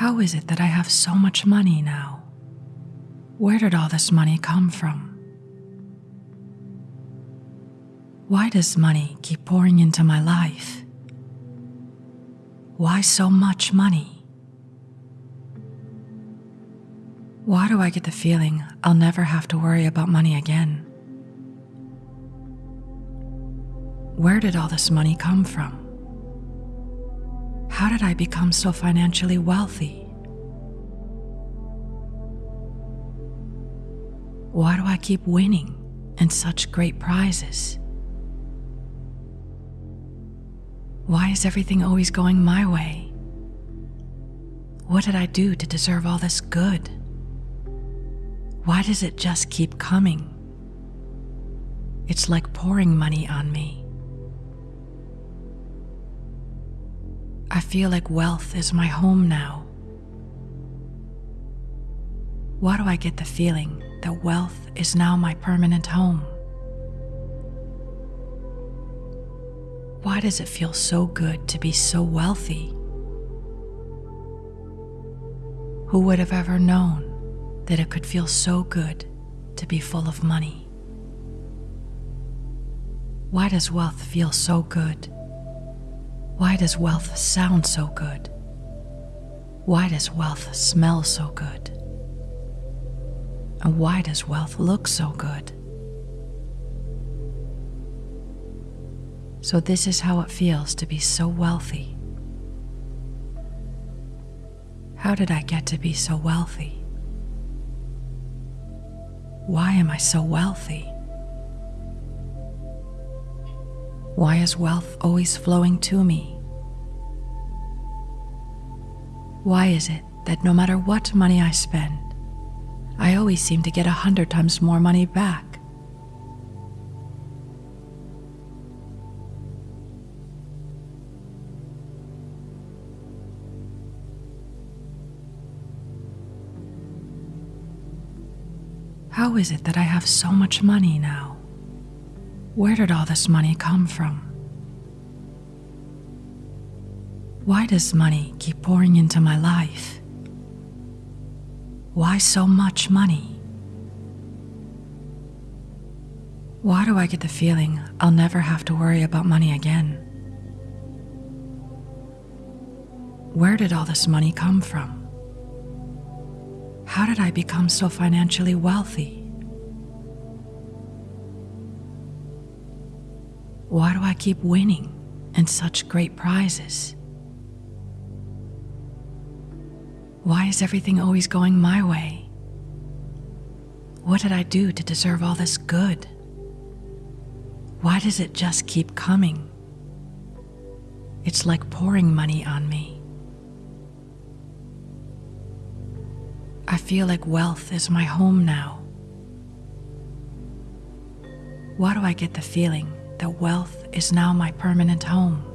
How is it that I have so much money now? Where did all this money come from? Why does money keep pouring into my life? Why so much money? Why do I get the feeling I'll never have to worry about money again? Where did all this money come from? How did I become so financially wealthy? Why do I keep winning and such great prizes? Why is everything always going my way? What did I do to deserve all this good? Why does it just keep coming? It's like pouring money on me. I feel like wealth is my home now. Why do I get the feeling that wealth is now my permanent home? Why does it feel so good to be so wealthy? Who would have ever known that it could feel so good to be full of money? Why does wealth feel so good? Why does wealth sound so good? Why does wealth smell so good? And why does wealth look so good? So, this is how it feels to be so wealthy. How did I get to be so wealthy? Why am I so wealthy? Why is wealth always flowing to me? Why is it that no matter what money I spend, I always seem to get a hundred times more money back? How is it that I have so much money now? Where did all this money come from? Why does money keep pouring into my life? Why so much money? Why do I get the feeling I'll never have to worry about money again? Where did all this money come from? How did I become so financially wealthy? Why do I keep winning and such great prizes? Why is everything always going my way? What did I do to deserve all this good? Why does it just keep coming? It's like pouring money on me. I feel like wealth is my home now. Why do I get the feeling that wealth is now my permanent home.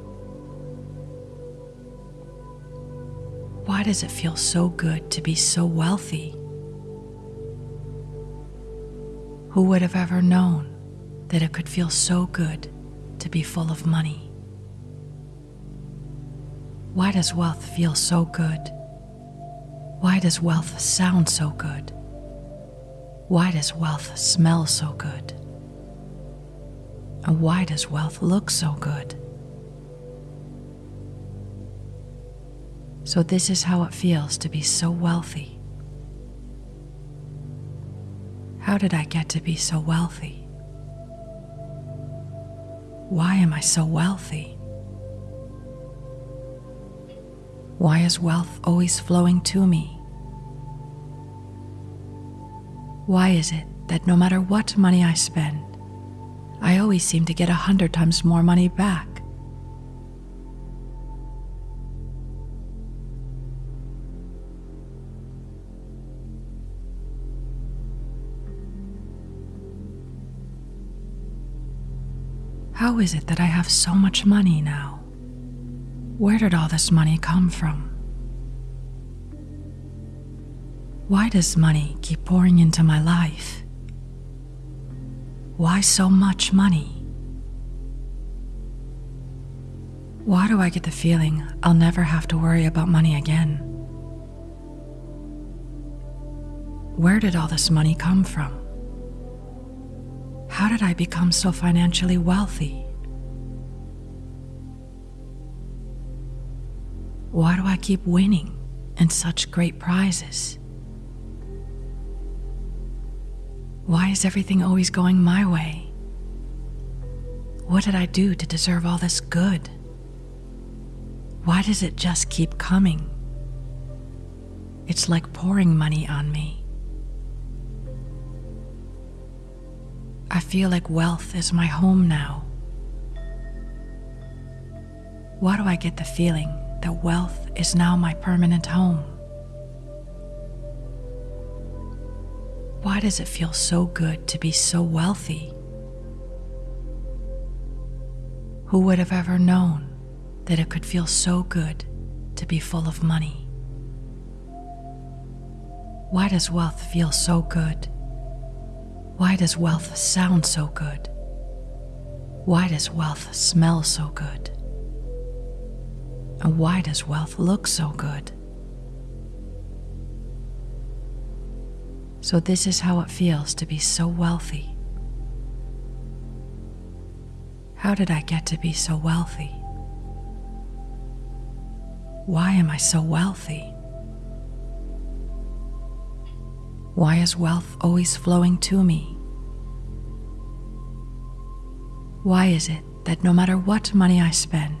Why does it feel so good to be so wealthy? Who would have ever known that it could feel so good to be full of money? Why does wealth feel so good? Why does wealth sound so good? Why does wealth smell so good? And why does wealth look so good? So, this is how it feels to be so wealthy. How did I get to be so wealthy? Why am I so wealthy? Why is wealth always flowing to me? Why is it that no matter what money I spend, I always seem to get a hundred times more money back. How is it that I have so much money now? Where did all this money come from? Why does money keep pouring into my life? Why so much money? Why do I get the feeling I'll never have to worry about money again? Where did all this money come from? How did I become so financially wealthy? Why do I keep winning in such great prizes? Why is everything always going my way? What did I do to deserve all this good? Why does it just keep coming? It's like pouring money on me. I feel like wealth is my home now. Why do I get the feeling that wealth is now my permanent home? Why does it feel so good to be so wealthy? Who would have ever known that it could feel so good to be full of money? Why does wealth feel so good? Why does wealth sound so good? Why does wealth smell so good? And why does wealth look so good? So, this is how it feels to be so wealthy. How did I get to be so wealthy? Why am I so wealthy? Why is wealth always flowing to me? Why is it that no matter what money I spend,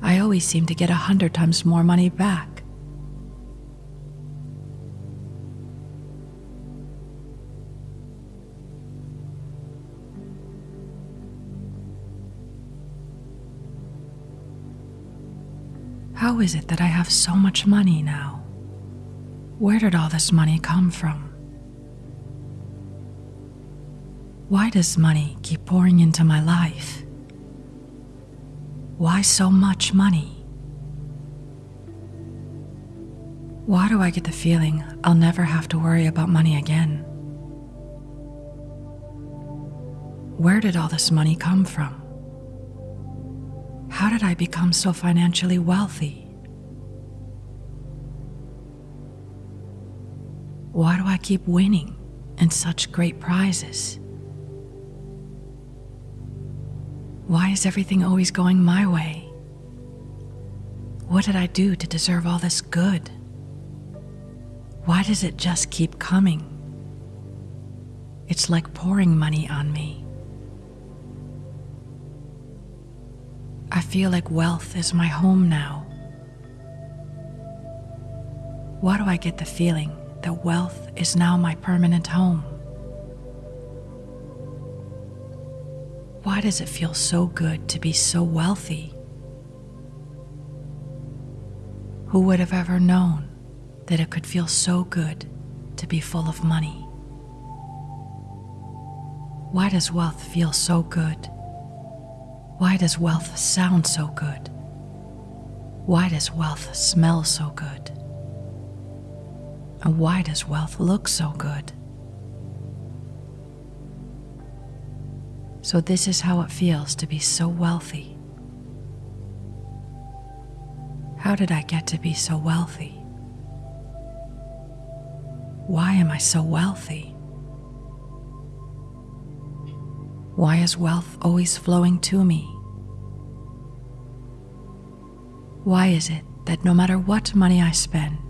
I always seem to get a hundred times more money back? How is it that I have so much money now? Where did all this money come from? Why does money keep pouring into my life? Why so much money? Why do I get the feeling I'll never have to worry about money again? Where did all this money come from? How did I become so financially wealthy? Why do I keep winning and such great prizes? Why is everything always going my way? What did I do to deserve all this good? Why does it just keep coming? It's like pouring money on me. I feel like wealth is my home now. Why do I get the feeling that wealth is now my permanent home. Why does it feel so good to be so wealthy? Who would have ever known that it could feel so good to be full of money? Why does wealth feel so good? Why does wealth sound so good? Why does wealth smell so good? And why does wealth look so good? So, this is how it feels to be so wealthy. How did I get to be so wealthy? Why am I so wealthy? Why is wealth always flowing to me? Why is it that no matter what money I spend,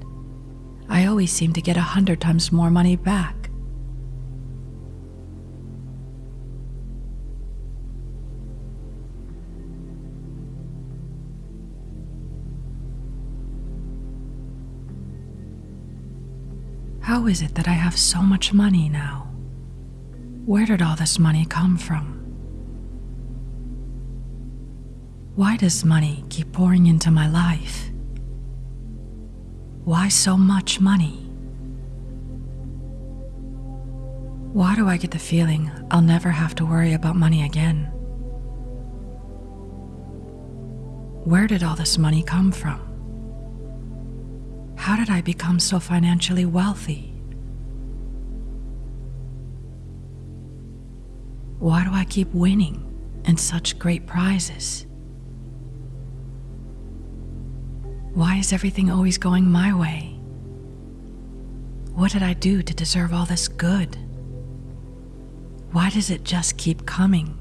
I always seem to get a hundred times more money back. How is it that I have so much money now? Where did all this money come from? Why does money keep pouring into my life? Why so much money? Why do I get the feeling I'll never have to worry about money again? Where did all this money come from? How did I become so financially wealthy? Why do I keep winning in such great prizes? Why is everything always going my way? What did I do to deserve all this good? Why does it just keep coming?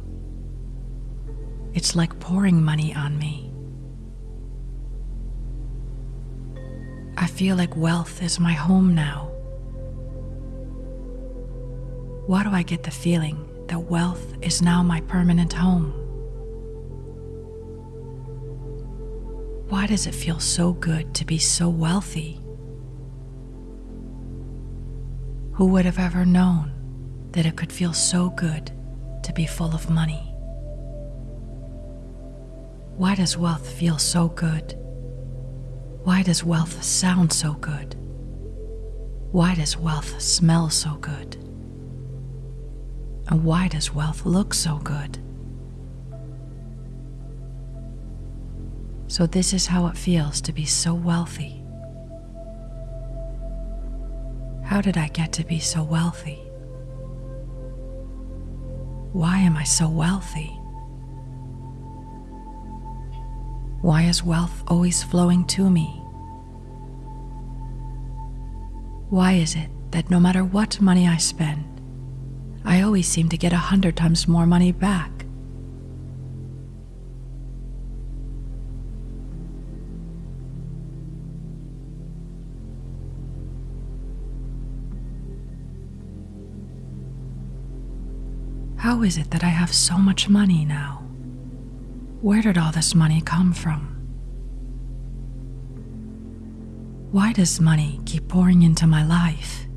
It's like pouring money on me. I feel like wealth is my home now. Why do I get the feeling that wealth is now my permanent home? Why does it feel so good to be so wealthy? Who would have ever known that it could feel so good to be full of money? Why does wealth feel so good? Why does wealth sound so good? Why does wealth smell so good? And why does wealth look so good? So, this is how it feels to be so wealthy. How did I get to be so wealthy? Why am I so wealthy? Why is wealth always flowing to me? Why is it that no matter what money I spend, I always seem to get a hundred times more money back? How is it that I have so much money now? Where did all this money come from? Why does money keep pouring into my life?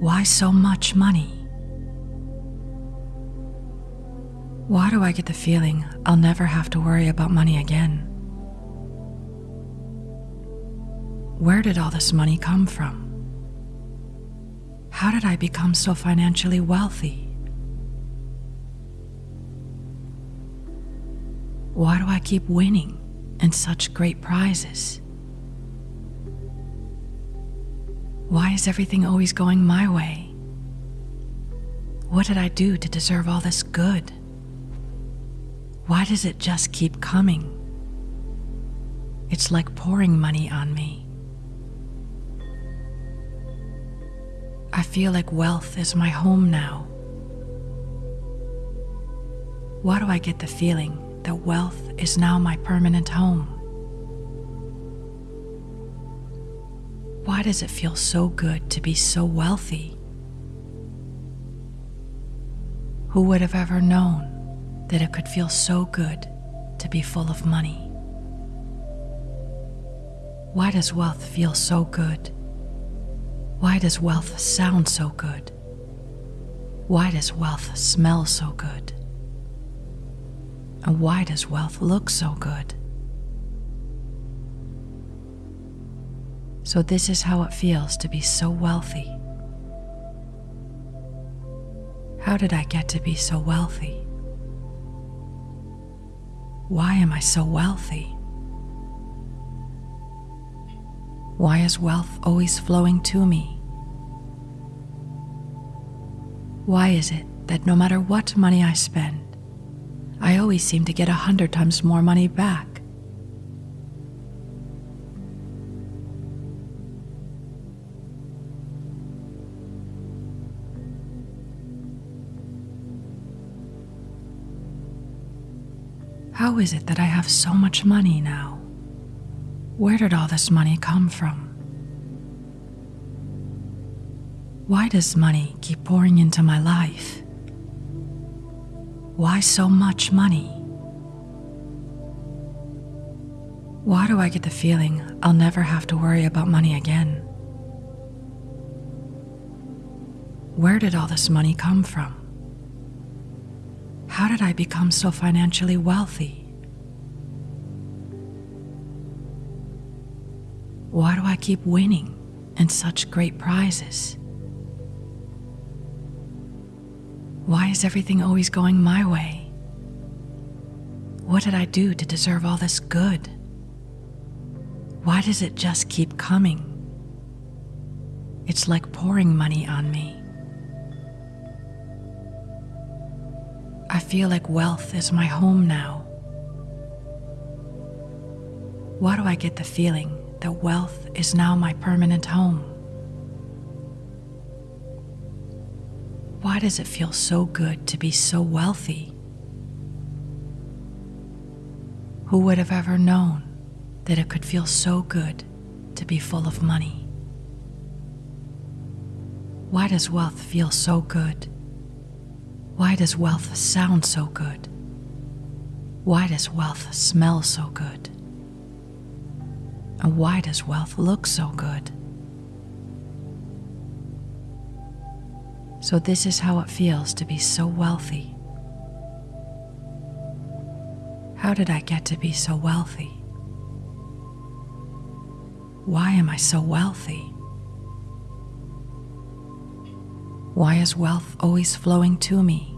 Why so much money? Why do I get the feeling I'll never have to worry about money again? Where did all this money come from? How did I become so financially wealthy? Why do I keep winning in such great prizes? Why is everything always going my way? What did I do to deserve all this good? Why does it just keep coming? It's like pouring money on me. I feel like wealth is my home now. Why do I get the feeling that wealth is now my permanent home? Why does it feel so good to be so wealthy? Who would have ever known that it could feel so good to be full of money? Why does wealth feel so good? Why does wealth sound so good? Why does wealth smell so good? And why does wealth look so good? So, this is how it feels to be so wealthy. How did I get to be so wealthy? Why am I so wealthy? Why is wealth always flowing to me? Why is it that no matter what money I spend, I always seem to get a hundred times more money back? How is it that I have so much money now? Where did all this money come from? Why does money keep pouring into my life? Why so much money? Why do I get the feeling I'll never have to worry about money again? Where did all this money come from? How did I become so financially wealthy? Why do I keep winning and such great prizes? Why is everything always going my way? What did I do to deserve all this good? Why does it just keep coming? It's like pouring money on me. I feel like wealth is my home now. Why do I get the feeling that wealth is now my permanent home. Why does it feel so good to be so wealthy? Who would have ever known that it could feel so good to be full of money? Why does wealth feel so good? Why does wealth sound so good? Why does wealth smell so good? And why does wealth look so good? So, this is how it feels to be so wealthy. How did I get to be so wealthy? Why am I so wealthy? Why is wealth always flowing to me?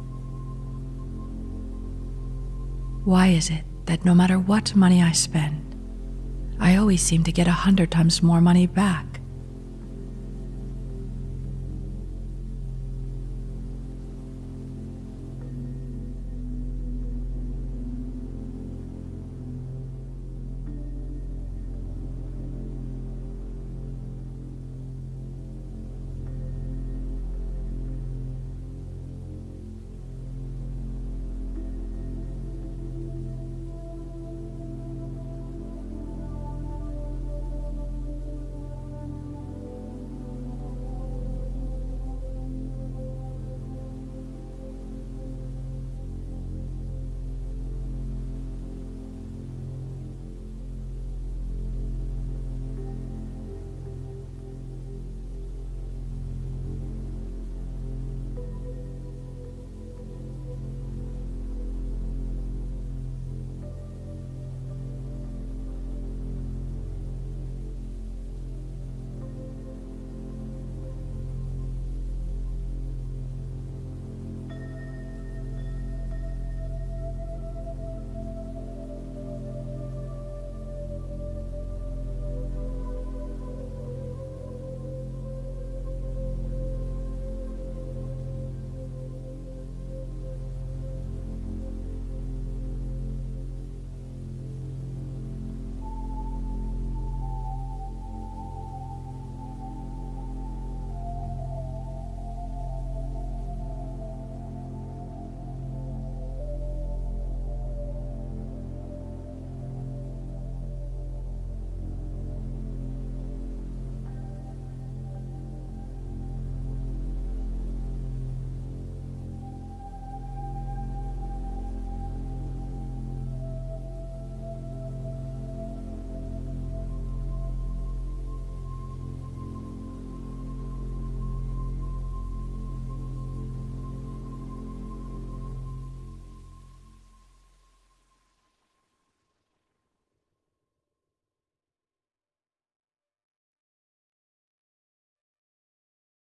Why is it that no matter what money I spend, I always seem to get a hundred times more money back?